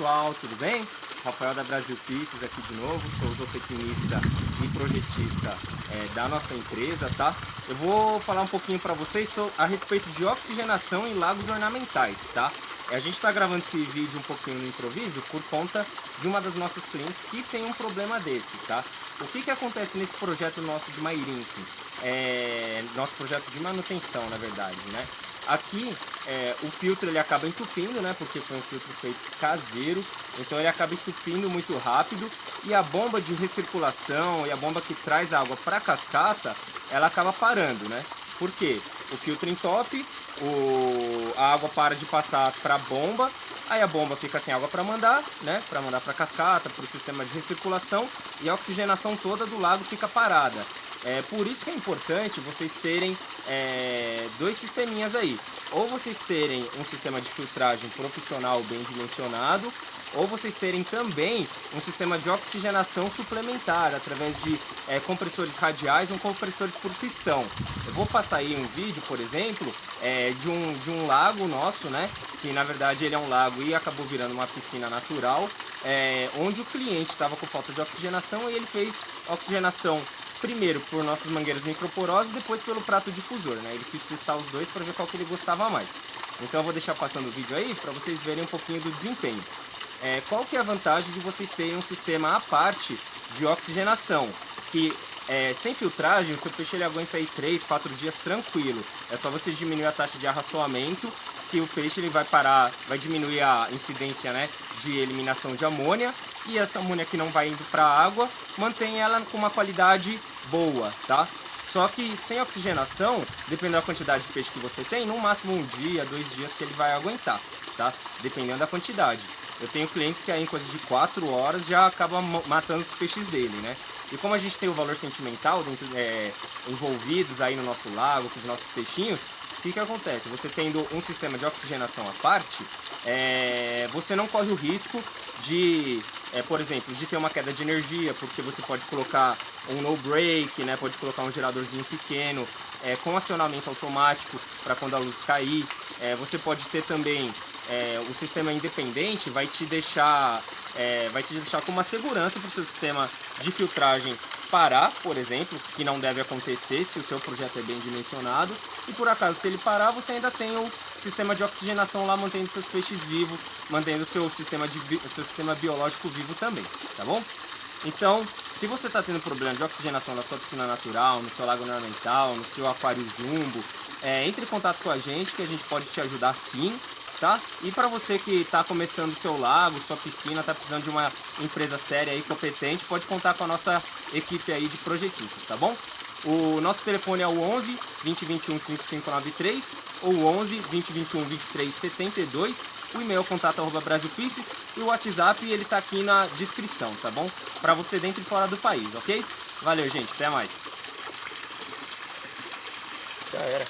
pessoal, tudo bem? Rafael da Brasil Pisces aqui de novo, sou zootecnista e projetista é, da nossa empresa, tá? Eu vou falar um pouquinho para vocês a respeito de oxigenação em lagos ornamentais, tá? A gente está gravando esse vídeo um pouquinho no improviso por conta de uma das nossas clientes que tem um problema desse, tá? O que que acontece nesse projeto nosso de Mairink? É, nosso projeto de manutenção, na verdade, né? Aqui, é, o filtro ele acaba entupindo, né? Porque foi um filtro feito caseiro. Então ele acaba entupindo muito rápido. E a bomba de recirculação e a bomba que traz água para a cascata, ela acaba parando, né? Por quê? O filtro entope, o, a água para de passar para a bomba, aí a bomba fica sem água para mandar, né? Para mandar para a cascata, para o sistema de recirculação e a oxigenação toda do lago fica parada. É por isso que é importante vocês terem é, dois sisteminhas aí. Ou vocês terem um sistema de filtragem profissional bem dimensionado, ou vocês terem também um sistema de oxigenação suplementar através de é, compressores radiais ou compressores por pistão. Eu vou passar aí um vídeo, por exemplo, é, de, um, de um lago nosso, né? Que na verdade ele é um lago e acabou virando uma piscina natural, é, onde o cliente estava com falta de oxigenação e ele fez oxigenação primeiro por nossas mangueiras microporosas depois pelo prato difusor, né? Ele quis testar os dois para ver qual que ele gostava mais. Então eu vou deixar passando o vídeo aí para vocês verem um pouquinho do desempenho. É, qual que é a vantagem de vocês terem um sistema à parte de oxigenação? Que é, sem filtragem, o seu peixe ele aguenta aí 3, 4 dias tranquilo. É só você diminuir a taxa de arraçoamento que o peixe ele vai parar, vai diminuir a incidência né, de eliminação de amônia e essa amônia que não vai indo para a água mantém ela com uma qualidade boa, tá? Só que sem oxigenação, dependendo da quantidade de peixe que você tem, no máximo um dia, dois dias que ele vai aguentar, tá? Dependendo da quantidade. Eu tenho clientes que aí em coisa de 4 horas já acabam matando os peixes dele, né? E como a gente tem o valor sentimental dentro, é, envolvidos aí no nosso lago, com os nossos peixinhos, o que, que acontece? Você tendo um sistema de oxigenação à parte, é, você não corre o risco de, é, por exemplo, de ter uma queda de energia, porque você pode colocar um no break, né? pode colocar um geradorzinho pequeno, é, com acionamento automático para quando a luz cair. É, você pode ter também é, o sistema independente, vai te deixar, é, vai te deixar com uma segurança para o seu sistema de filtragem parar, por exemplo, que não deve acontecer se o seu projeto é bem dimensionado. E por acaso, se ele parar, você ainda tem o sistema de oxigenação lá, mantendo seus peixes vivos, mantendo seu sistema, de, seu sistema biológico vivo também, tá bom? Então, se você está tendo problema de oxigenação na sua piscina natural, no seu lago ornamental, no seu aquário jumbo, é, entre em contato com a gente que a gente pode te ajudar sim tá? E para você que está começando seu lago, sua piscina, está precisando de uma empresa séria e competente, pode contar com a nossa equipe aí de projetistas, tá bom? O nosso telefone é o 11 2021 5593 ou 11 2021 2372. O e-mail é contato arroba e o WhatsApp ele tá aqui na descrição, tá bom? Para você dentro e fora do país, ok? Valeu, gente. Até mais. Já era.